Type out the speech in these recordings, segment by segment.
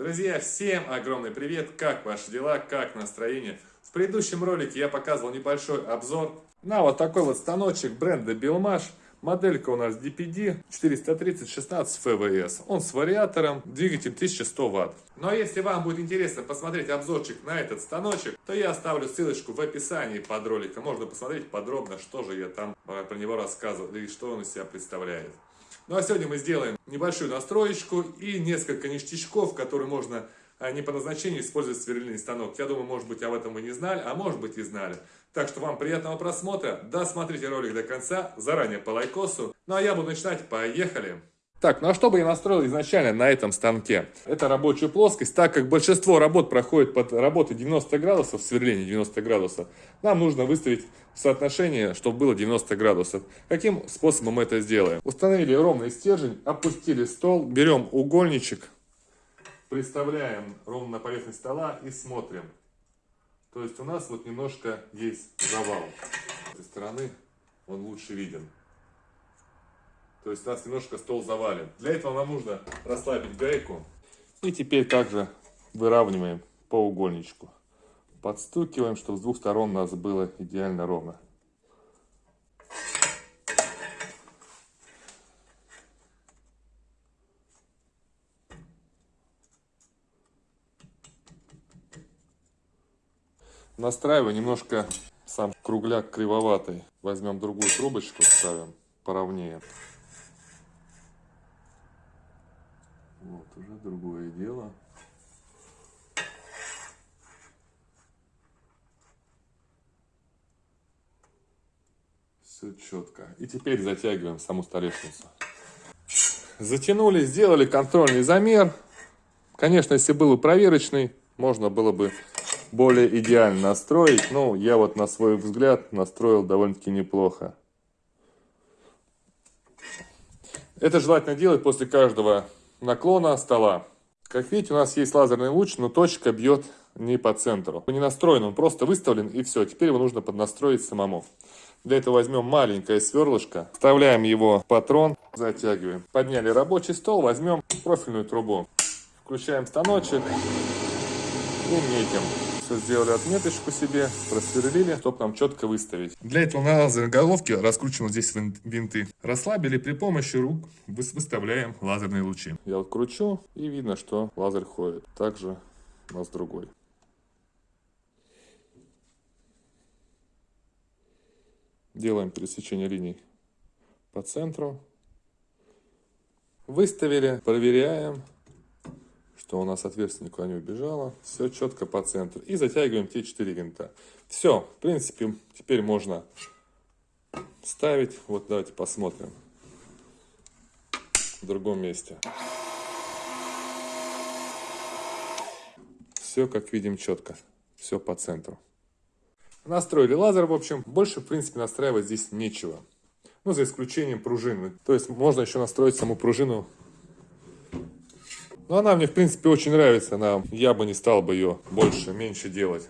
Друзья, всем огромный привет! Как ваши дела? Как настроение? В предыдущем ролике я показывал небольшой обзор на вот такой вот станочек бренда Белмаш. Моделька у нас DPD 430-16 ФВС. Он с вариатором, двигатель 1100 Вт. Но если вам будет интересно посмотреть обзорчик на этот станочек, то я оставлю ссылочку в описании под роликом. Можно посмотреть подробно, что же я там э, про него рассказывал и что он из себя представляет. Ну а сегодня мы сделаем небольшую настроечку и несколько ништячков, которые можно а, не по назначению использовать сверлильный станок. Я думаю, может быть, об этом вы не знали, а может быть и знали. Так что вам приятного просмотра, досмотрите ролик до конца, заранее по лайкосу. Ну а я буду начинать, поехали! Так, ну а что бы я настроил изначально на этом станке? Это рабочая плоскость, так как большинство работ проходит под работой 90 градусов, сверление 90 градусов, нам нужно выставить соотношение, чтобы было 90 градусов. Каким способом мы это сделаем? Установили ровный стержень, опустили стол, берем угольничек, представляем ровно на поверхность стола и смотрим. То есть у нас вот немножко есть завал. С этой стороны он лучше виден. То есть у нас немножко стол завален. Для этого нам нужно расслабить гайку. И теперь также выравниваем по угольничку. Подстукиваем, чтобы с двух сторон у нас было идеально ровно. Настраиваю немножко сам кругляк кривоватый. Возьмем другую трубочку, ставим поровнее. Вот, уже другое дело. Все четко. И теперь затягиваем саму столешницу. Затянули, сделали контрольный замер. Конечно, если был бы проверочный, можно было бы более идеально настроить. Но я вот на свой взгляд настроил довольно-таки неплохо. Это желательно делать после каждого наклона стола. Как видите, у нас есть лазерный луч, но точка бьет не по центру. Он не настроен, он просто выставлен и все. Теперь его нужно поднастроить самому. Для этого возьмем маленькое сверлышко, вставляем его в патрон, затягиваем. Подняли рабочий стол, возьмем профильную трубу. Включаем станочек и метим все сделали отметочку себе, просверлили, чтобы нам четко выставить. Для этого на лазерной головке раскручиваем здесь винты. Расслабили, при помощи рук выставляем лазерные лучи. Я вот кручу и видно, что лазер ходит. Также у нас другой. Делаем пересечение линий по центру. Выставили, проверяем что у нас отверстие никуда не убежало. Все четко по центру. И затягиваем те 4 винта. Все, в принципе, теперь можно ставить. Вот давайте посмотрим в другом месте. Все, как видим, четко. Все по центру. Настроили лазер, в общем. Больше, в принципе, настраивать здесь нечего. Ну, за исключением пружины. То есть, можно еще настроить саму пружину но она мне, в принципе, очень нравится. Она, я бы не стал бы ее больше, меньше делать.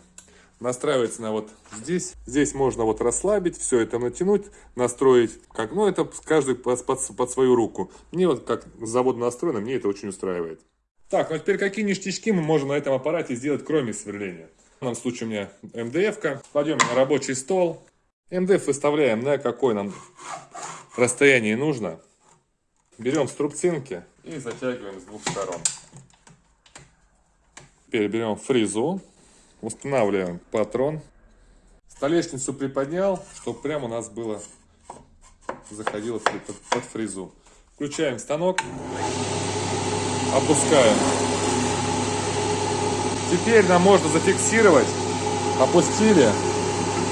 Настраивается она вот здесь. Здесь можно вот расслабить, все это натянуть, настроить. Как, ну, это каждый под, под, под свою руку. Мне вот как завод настроено, мне это очень устраивает. Так, ну теперь какие ништячки мы можем на этом аппарате сделать, кроме сверления? В данном случае у меня МДФ-ка. Кладем на рабочий стол. МДФ выставляем на какое нам расстояние нужно. Берем струбцинки и затягиваем с двух сторон. Теперь берем фрезу, устанавливаем патрон. Столешницу приподнял, чтобы прямо у нас было заходило под, фрезу. Включаем станок, опускаем. Теперь нам можно зафиксировать. Опустили,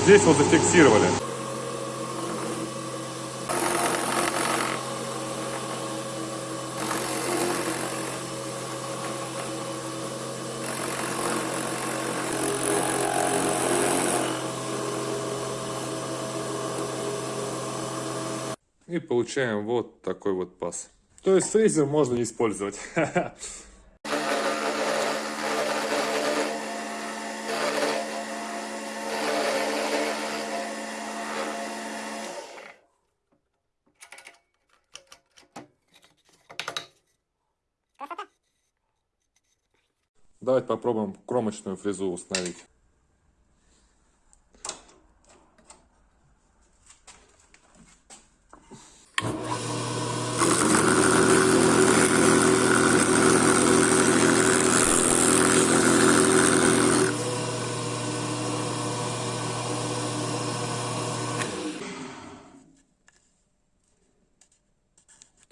здесь вот зафиксировали. И получаем вот такой вот пас. То есть фрезер можно не использовать. Давайте попробуем кромочную фрезу установить.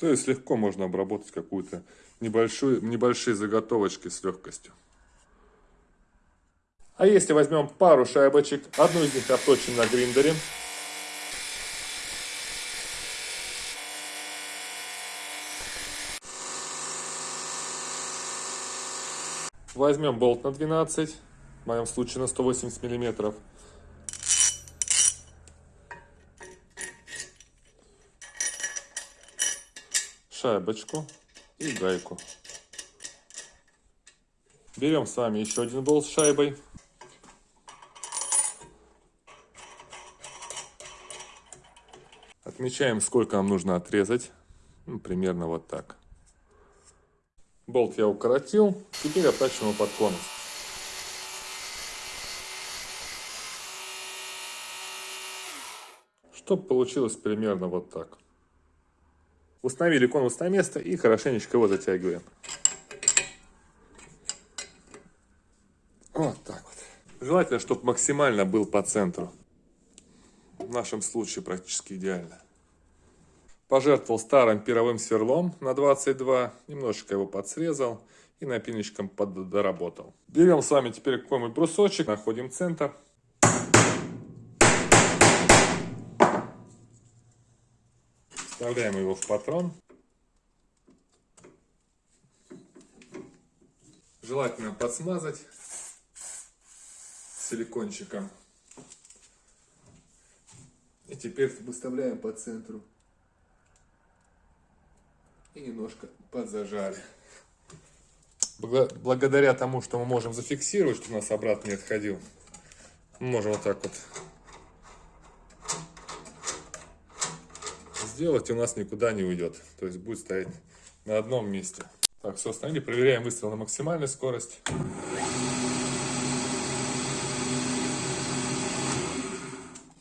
То есть легко можно обработать какую-то небольшую, небольшие заготовочки с легкостью. А если возьмем пару шайбочек, одну из них обточим на гриндере, Возьмем болт на 12, в моем случае на 180 миллиметров. Шайбочку и гайку. Берем с вами еще один болт с шайбой. Отмечаем, сколько нам нужно отрезать. Ну, примерно вот так. Болт я укоротил. Теперь обтачиваем его под конус. Чтобы получилось примерно вот так. Установили конус на место и хорошенечко его затягиваем. Вот так вот. Желательно, чтобы максимально был по центру. В нашем случае практически идеально. Пожертвовал старым пировым сверлом на 22, немножечко его подсрезал и напильничком поддоработал. Берем с вами теперь какой-нибудь брусочек, находим центр. Вставляем его в патрон. Желательно подсмазать силикончиком. И теперь выставляем по центру. И немножко подзажали. Благодаря тому, что мы можем зафиксировать, что у нас обратно не отходил, мы можем вот так вот сделать, и у нас никуда не уйдет. То есть будет стоять на одном месте. Так, все, остановили. Проверяем выстрел на максимальной скорость.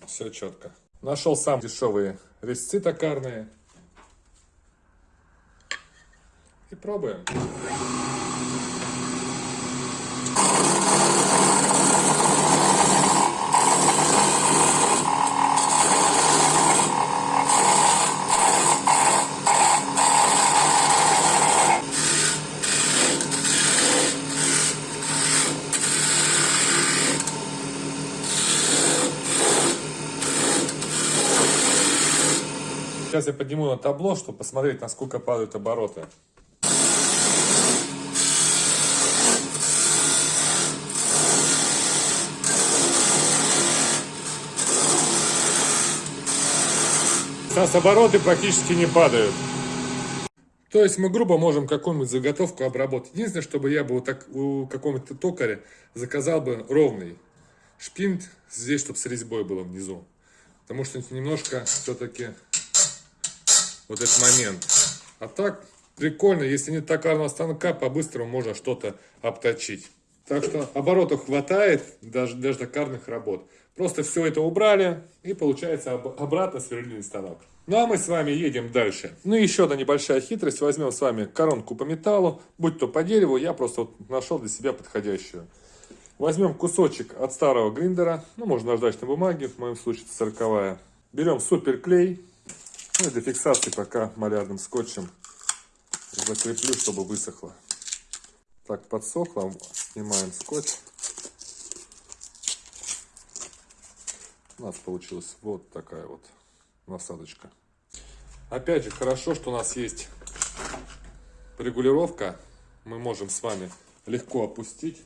Все четко. Нашел сам дешевые резцы токарные. И пробуем. Сейчас я подниму на табло, чтобы посмотреть, насколько падают обороты. Сейчас обороты практически не падают. То есть мы грубо можем какую-нибудь заготовку обработать. Единственное, чтобы я бы так у какого-то токаря заказал бы ровный шпинт здесь, чтобы с резьбой было внизу. Потому что немножко все-таки вот этот момент. А так, прикольно, если нет токарного станка, по-быстрому можно что-то обточить. Так что оборотов хватает даже для токарных работ. Просто все это убрали и получается обратно сверлильный станок. Ну а мы с вами едем дальше. Ну и еще одна небольшая хитрость. Возьмем с вами коронку по металлу, будь то по дереву, я просто вот нашел для себя подходящую. Возьмем кусочек от старого гриндера, ну можно наждачной бумаги, в моем случае это 40 Берем суперклей, ну для фиксации пока малярным скотчем закреплю, чтобы высохло. Так, подсохло. Снимаем скотч. У нас получилась вот такая вот насадочка. Опять же, хорошо, что у нас есть регулировка. Мы можем с вами легко опустить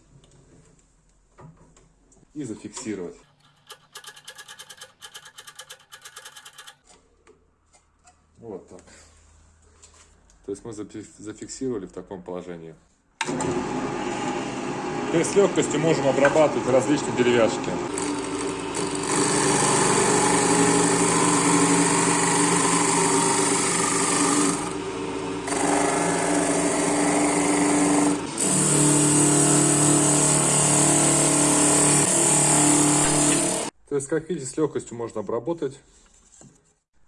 и зафиксировать. Вот так. То есть мы зафиксировали в таком положении. То есть с легкостью можем обрабатывать различные деревяшки. То есть, как видите, с легкостью можно обработать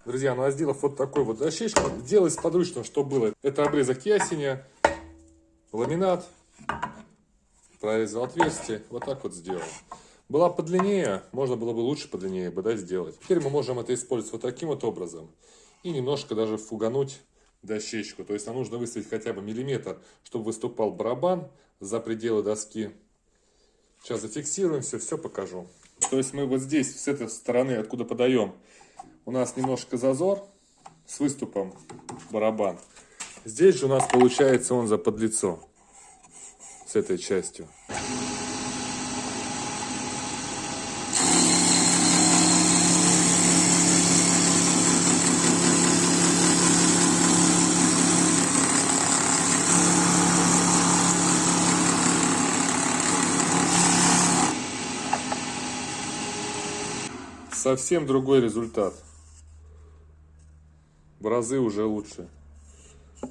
Друзья, ну а сделав вот такой вот дощечку, делать подручно, что было. Это обрезок ясеня, ламинат, прорезал отверстие, вот так вот сделал. Была подлиннее, можно было бы лучше подлиннее бы да, сделать. Теперь мы можем это использовать вот таким вот образом. И немножко даже фугануть дощечку. То есть нам нужно выставить хотя бы миллиметр, чтобы выступал барабан за пределы доски. Сейчас зафиксируем все, все покажу. То есть мы вот здесь, с этой стороны, откуда подаем, у нас немножко зазор с выступом барабан. Здесь же у нас получается он за подлицо с этой частью. Совсем другой результат. В разы уже лучше.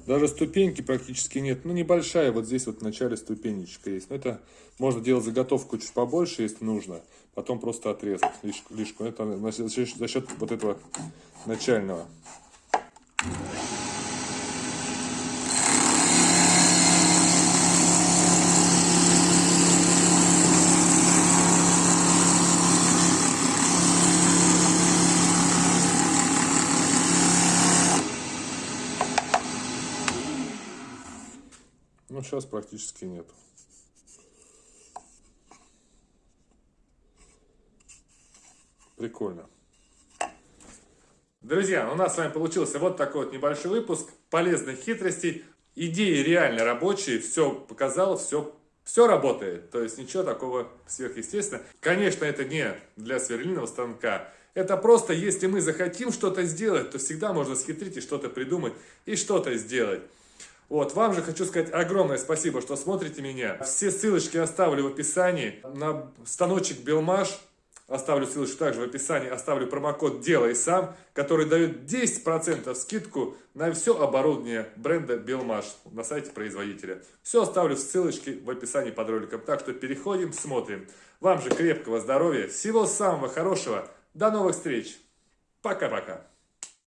Даже ступеньки практически нет. Ну, небольшая, вот здесь вот в начале ступенечка есть. Но это можно делать заготовку чуть побольше, если нужно. Потом просто отрезать лишку. лишку. Это за счет вот этого начального. Сейчас практически нет. Прикольно. Друзья, у нас с вами получился вот такой вот небольшой выпуск полезных хитростей. Идеи реально рабочие, все показал, все, все работает. То есть ничего такого сверхъестественного. Конечно, это не для сверлильного станка. Это просто, если мы захотим что-то сделать, то всегда можно схитрить и что-то придумать и что-то сделать. Вот, вам же хочу сказать огромное спасибо, что смотрите меня. Все ссылочки оставлю в описании. На станочек Белмаш оставлю ссылочку также в описании. Оставлю промокод «Делай сам», который дает 10% скидку на все оборудование бренда Белмаш на сайте производителя. Все оставлю в ссылочке в описании под роликом. Так что переходим, смотрим. Вам же крепкого здоровья, всего самого хорошего. До новых встреч. Пока-пока.